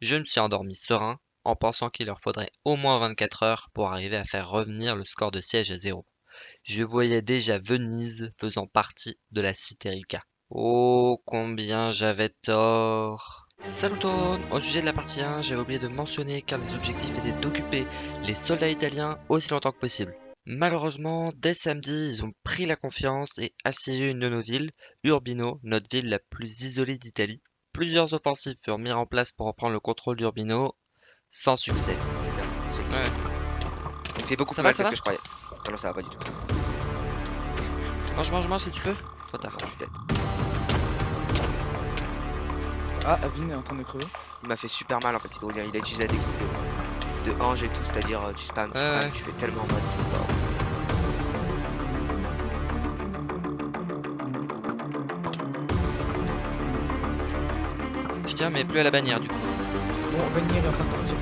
Je me suis endormi serein, en pensant qu'il leur faudrait au moins 24 heures pour arriver à faire revenir le score de siège à zéro. Je voyais déjà Venise faisant partie de la cité Rica. Oh, combien j'avais tort Salut Au sujet de la partie 1, j'avais oublié de mentionner qu'un des objectifs était d'occuper les soldats italiens aussi longtemps que possible. Malheureusement, dès samedi, ils ont pris la confiance et assiégé une de nos villes, Urbino, notre ville la plus isolée d'Italie. Plusieurs offensives furent mises en place pour reprendre le contrôle d'Urbino, sans succès. Ouais. Il fait beaucoup Ça plus va, mal ça que va ce que je croyais. Non, non, ça va pas du tout. Mange, mange, mange si tu peux. Trop tard. Je suis dead. Ah, Avin est en train de crever. Il m'a fait super mal en fait, hydrolien. Il a utilisé la technique de, de ange et tout, c'est-à-dire euh, tu spams, tu ouais. tu fais tellement mal. Je tiens, mais plus à la bannière du coup. Bon, Vanille est en train de partir.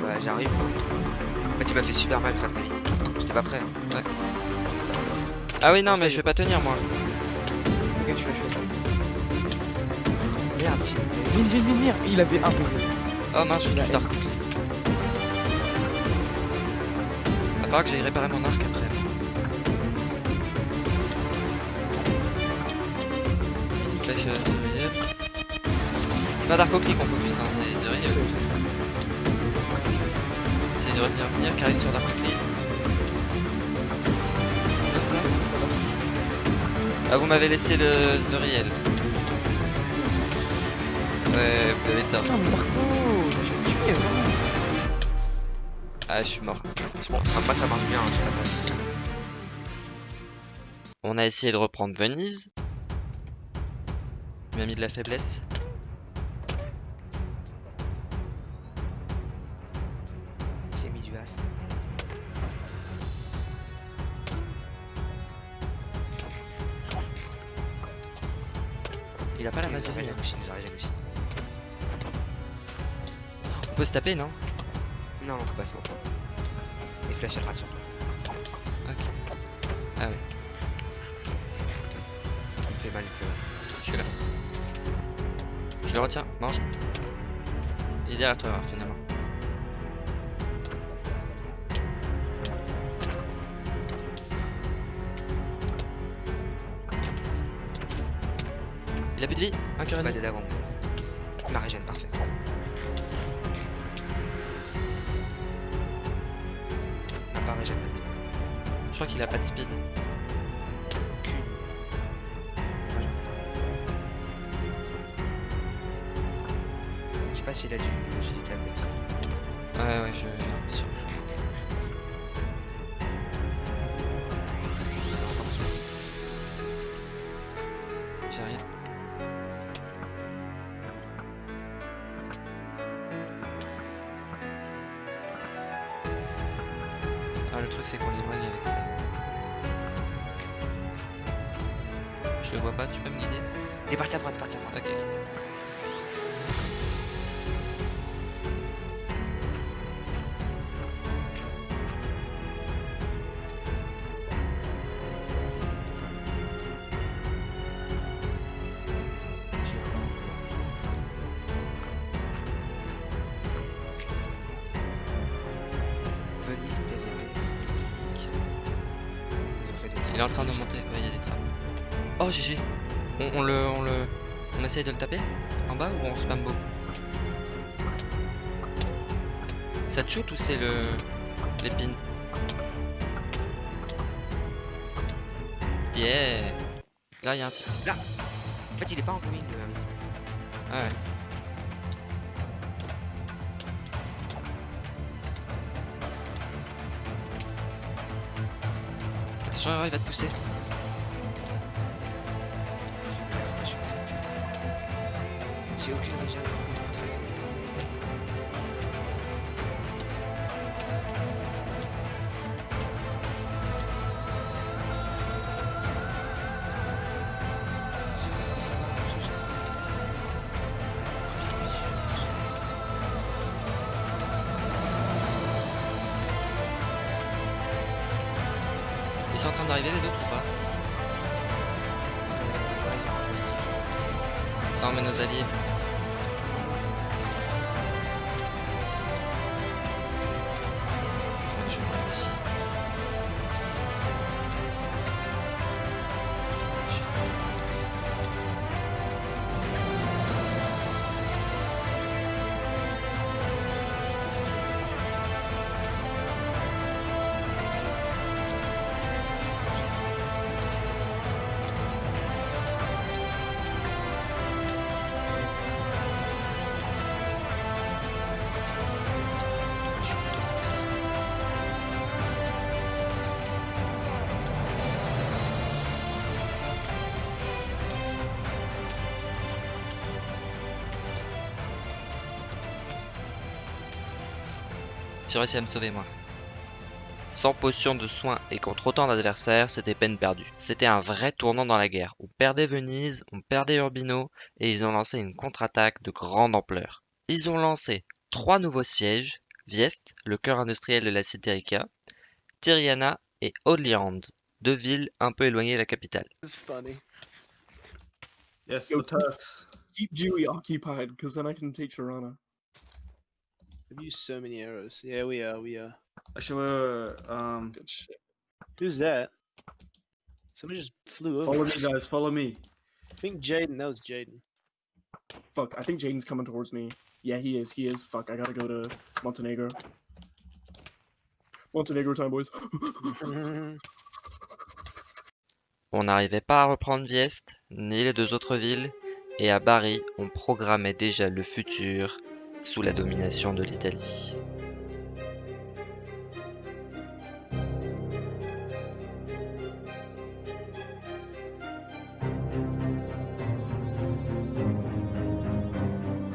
Bah, j'arrive. En fait, il m'a fait super mal très très vite. J'étais pas prêt. hein. Ah oui, non, mais je vais pas tenir moi. Ok, tu. Merde, si. Viens, viens, viens, viens. Il avait un peu. Oh mince, a- touché Dark falloir que j'aille réparer mon arc flèche. C'est pas Dark Oakley qu'on focus, hein, c'est Zuriel. Essayez de retenir venir, qui arrive sur Dark Oakley. C'est ça Ah, vous m'avez laissé le Zuriel. Ouais, vous avez tort. Putain, mais Marco, je vais tuer, vraiment. Ah, je suis mort. Enfin, moi, ça marche bien, hein, tu. On a essayé de reprendre Venise. Il m'a mis de la faiblesse. Il s'est mis du hast. Il a pas la il nous a régène aussi. On peut se taper, non? Non, on peut pas se flèches, elles ratent sur toi. Ok. Ah oui, Il me fait mal, il me fait mal. Je le retiens, mange. Il est derrière toi, finalement. Il a plus de vie Un cœur et demi. d'aide avant. Il m'a régène, parfait. M'a pas régène, vas-y. Je crois qu'il a pas de speed. S'il a du agilité à. Ouais, ouais, je, j'ai l'impression. J'arrive. Ah, le truc, c'est qu'on l'éloigne avec ça. Je le vois pas, tu peux me guider? Il est parti à droite, il est parti à droite. Ok, ok. Il est en train de monter, ouais, il y a des trappes. Oh, GG on, on le, on le... On essaye de le taper En bas ou on spam beau Ça te shoot ou c'est le... l'épine? Yeah Là, il y a un type. En fait, il est pas en queen, le. Ah ouais. Attention, il va te pousser. J'ai aucune régène. Sont en train d'arriver les autres ou pas Attends, mais nos alliés. J'ai réussi à me sauver moi. Sans potion de soin et contre autant d'adversaires, c'était peine perdue. C'était un vrai tournant dans la guerre. On perdait Venise, on perdait Urbino, et ils ont lancé une contre-attaque de grande ampleur. Ils ont lancé trois nouveaux sièges, Viest, le cœur industriel de la Citérica, Tyriana et Odliand, deux villes un peu éloignées de la capitale. Yes, the Turks. Keep Dewey occupied, because then I can take Tirana. I've used so many arrows. Yeah, we are. We are. Actually, uh, um, Good shit. Who's that? Somebody just flew over. follow me, guys. Follow me. I think Jaden. That was Jaden. Fuck, I think Jaden's coming towards me. Yeah, he is. He is. Fuck, I gotta go to Montenegro. Montenegro time, boys. On n'arrivait pas à reprendre Viest, ni les deux autres villes, et à Bari, on programmait déjà le futur sous la domination de l'Italie.